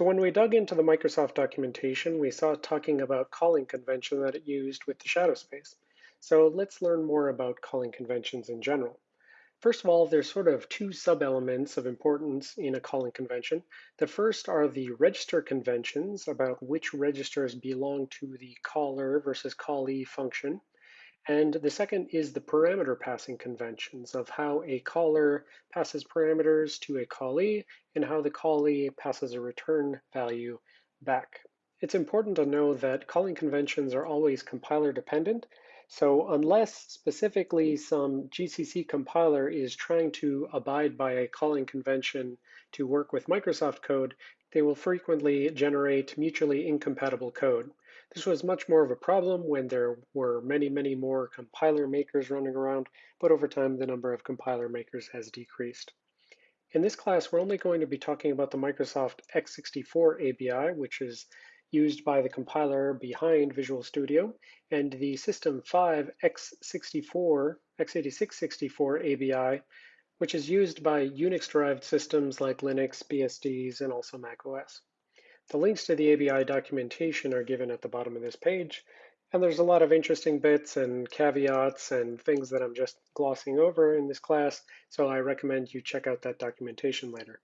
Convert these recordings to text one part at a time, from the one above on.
So when we dug into the Microsoft documentation, we saw talking about calling convention that it used with the shadow space. So let's learn more about calling conventions in general. First of all, there's sort of two sub-elements of importance in a calling convention. The first are the register conventions about which registers belong to the caller versus callee function. And the second is the parameter passing conventions of how a caller passes parameters to a callee and how the callee passes a return value back. It's important to know that calling conventions are always compiler dependent. So unless specifically some GCC compiler is trying to abide by a calling convention to work with Microsoft code, they will frequently generate mutually incompatible code. This was much more of a problem when there were many, many more compiler makers running around, but over time the number of compiler makers has decreased. In this class, we're only going to be talking about the Microsoft x64 ABI, which is used by the compiler behind Visual Studio, and the System 5 x64, x86-64 ABI, which is used by Unix-derived systems like Linux, BSDs, and also Mac OS. The links to the ABI documentation are given at the bottom of this page, and there's a lot of interesting bits and caveats and things that I'm just glossing over in this class, so I recommend you check out that documentation later.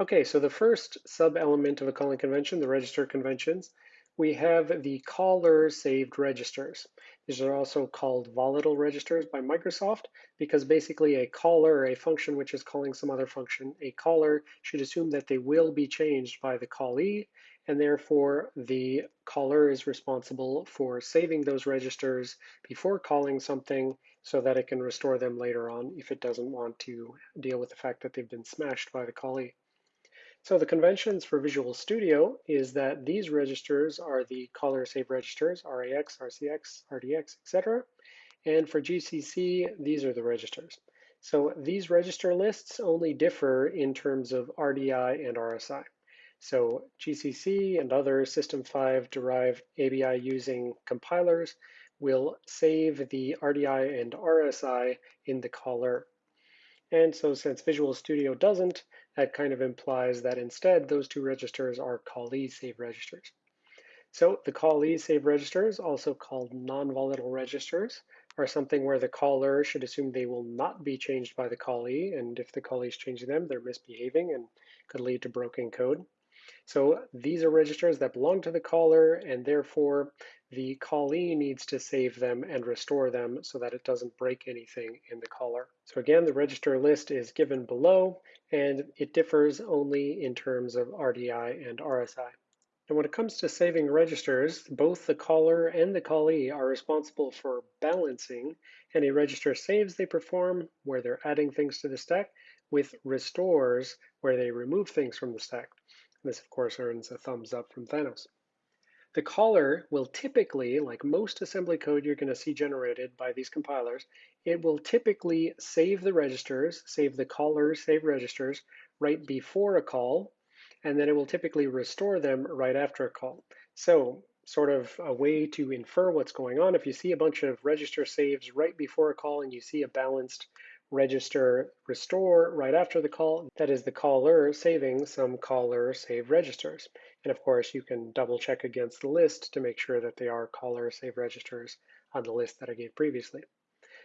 Okay, so the first sub-element of a calling convention, the register conventions, we have the caller saved registers. These are also called volatile registers by Microsoft because basically a caller, a function which is calling some other function, a caller should assume that they will be changed by the callee and therefore the caller is responsible for saving those registers before calling something so that it can restore them later on if it doesn't want to deal with the fact that they've been smashed by the callee. So the conventions for Visual Studio is that these registers are the caller save registers, RAX, RCX, RDX, etc. And for GCC, these are the registers. So these register lists only differ in terms of RDI and RSI. So GCC and other System 5 derived ABI using compilers will save the RDI and RSI in the caller. And so since Visual Studio doesn't, that kind of implies that instead those two registers are callee save registers. So the callee save registers, also called non-volatile registers, are something where the caller should assume they will not be changed by the callee, and if the callee is changing them, they're misbehaving and could lead to broken code. So these are registers that belong to the caller, and therefore the callee needs to save them and restore them so that it doesn't break anything in the caller. So again, the register list is given below, and it differs only in terms of RDI and RSI. And when it comes to saving registers, both the caller and the callee are responsible for balancing any register saves they perform where they're adding things to the stack with restores where they remove things from the stack. This, of course, earns a thumbs up from Thanos. The caller will typically, like most assembly code you're going to see generated by these compilers, it will typically save the registers, save the callers, save registers right before a call, and then it will typically restore them right after a call. So sort of a way to infer what's going on. If you see a bunch of register saves right before a call and you see a balanced register restore right after the call. That is the caller saving some caller save registers. And of course, you can double check against the list to make sure that they are caller save registers on the list that I gave previously.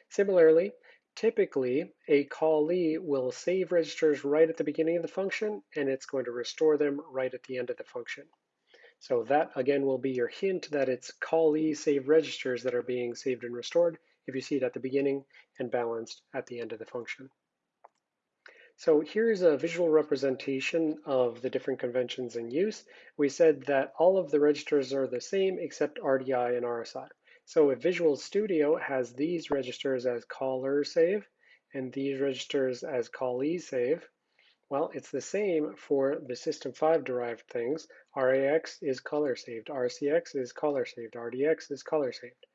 Similarly, typically a callee will save registers right at the beginning of the function and it's going to restore them right at the end of the function. So that again will be your hint that it's callee save registers that are being saved and restored if you see it at the beginning and balanced at the end of the function. So here's a visual representation of the different conventions in use. We said that all of the registers are the same except RDI and RSI. So if Visual Studio has these registers as caller save and these registers as callee save, well, it's the same for the System 5 derived things. RAX is caller saved, RCX is caller saved, RDX is caller saved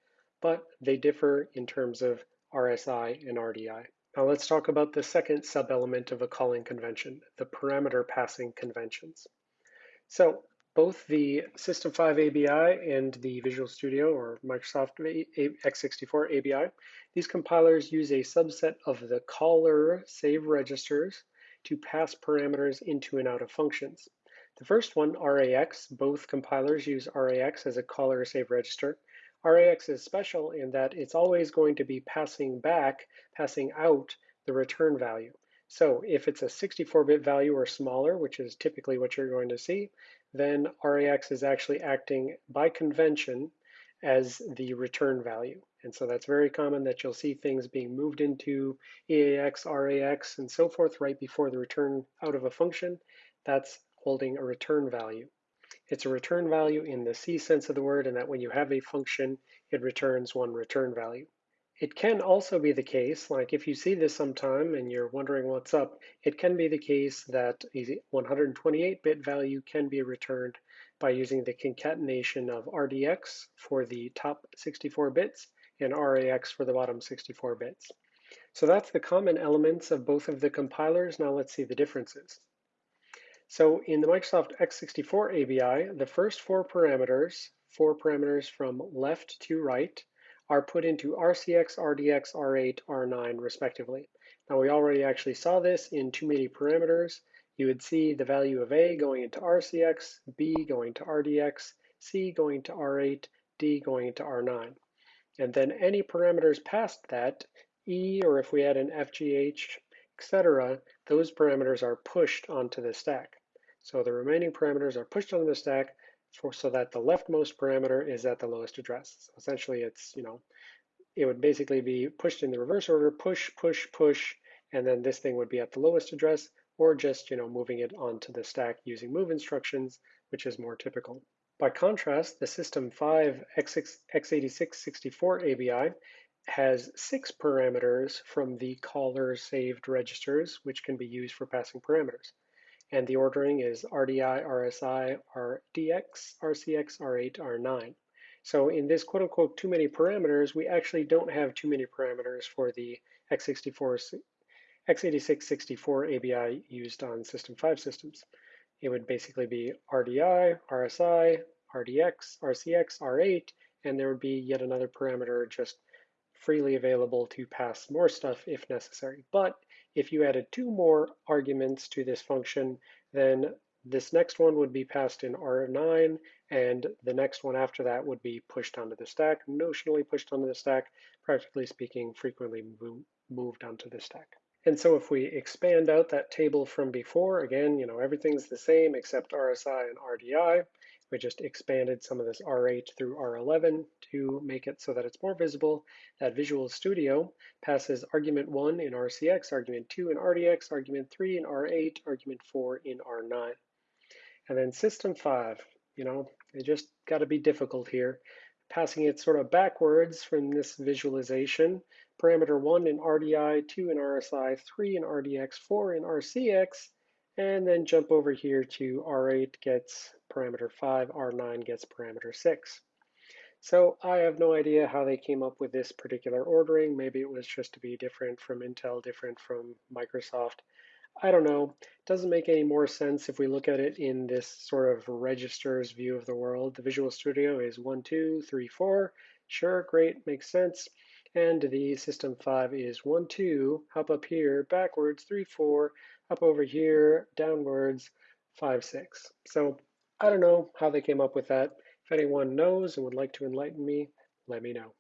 but they differ in terms of RSI and RDI. Now let's talk about the second sub-element of a calling convention, the parameter passing conventions. So both the System 5 ABI and the Visual Studio or Microsoft x64 ABI, these compilers use a subset of the caller save registers to pass parameters into and out of functions. The first one, RAX, both compilers use RAX as a caller save register. RAX is special in that it's always going to be passing back, passing out the return value. So if it's a 64-bit value or smaller, which is typically what you're going to see, then RAX is actually acting by convention as the return value. And so that's very common that you'll see things being moved into EAX, RAX, and so forth right before the return out of a function. That's holding a return value. It's a return value in the C sense of the word, and that when you have a function, it returns one return value. It can also be the case, like if you see this sometime and you're wondering what's up, it can be the case that a 128-bit value can be returned by using the concatenation of RDX for the top 64 bits and RAX for the bottom 64 bits. So that's the common elements of both of the compilers. Now let's see the differences. So in the Microsoft x64 ABI, the first four parameters, four parameters from left to right, are put into RCX, RDX, R8, R9 respectively. Now we already actually saw this in too many parameters. You would see the value of A going into RCX, B going to RDX, C going to R8, D going into R9. And then any parameters past that, E, or if we add an FGH, etc., those parameters are pushed onto the stack. So the remaining parameters are pushed onto the stack for, so that the leftmost parameter is at the lowest address. So essentially it's, you know, it would basically be pushed in the reverse order, push, push, push, and then this thing would be at the lowest address, or just, you know, moving it onto the stack using move instructions, which is more typical. By contrast, the System 5 x86-64 ABI has six parameters from the caller saved registers, which can be used for passing parameters and the ordering is RDI, RSI, RDX, RCX, R8, R9. So in this quote unquote too many parameters, we actually don't have too many parameters for the x64, x86-64 ABI used on System 5 systems. It would basically be RDI, RSI, RDX, RCX, R8, and there would be yet another parameter just freely available to pass more stuff if necessary. But if you added two more arguments to this function, then this next one would be passed in R9, and the next one after that would be pushed onto the stack, notionally pushed onto the stack, practically speaking, frequently moved onto the stack. And so if we expand out that table from before, again, you know, everything's the same except RSI and RDI. We just expanded some of this R8 through R11 to make it so that it's more visible that Visual Studio passes argument 1 in RCX, argument 2 in RDX, argument 3 in R8, argument 4 in R9. And then System 5, you know, it just got to be difficult here. Passing it sort of backwards from this visualization, parameter 1 in RDI, 2 in RSI, 3 in RDX, 4 in RCX, and then jump over here to R8 gets parameter 5, R9 gets parameter 6. So I have no idea how they came up with this particular ordering. Maybe it was just to be different from Intel, different from Microsoft. I don't know. It doesn't make any more sense if we look at it in this sort of registers view of the world. The Visual Studio is 1, 2, 3, 4. Sure, great, makes sense. And the System 5 is 1, 2, hop up here, backwards, 3, 4, up over here, downwards, 5, 6. So I don't know how they came up with that. If anyone knows and would like to enlighten me, let me know.